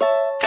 you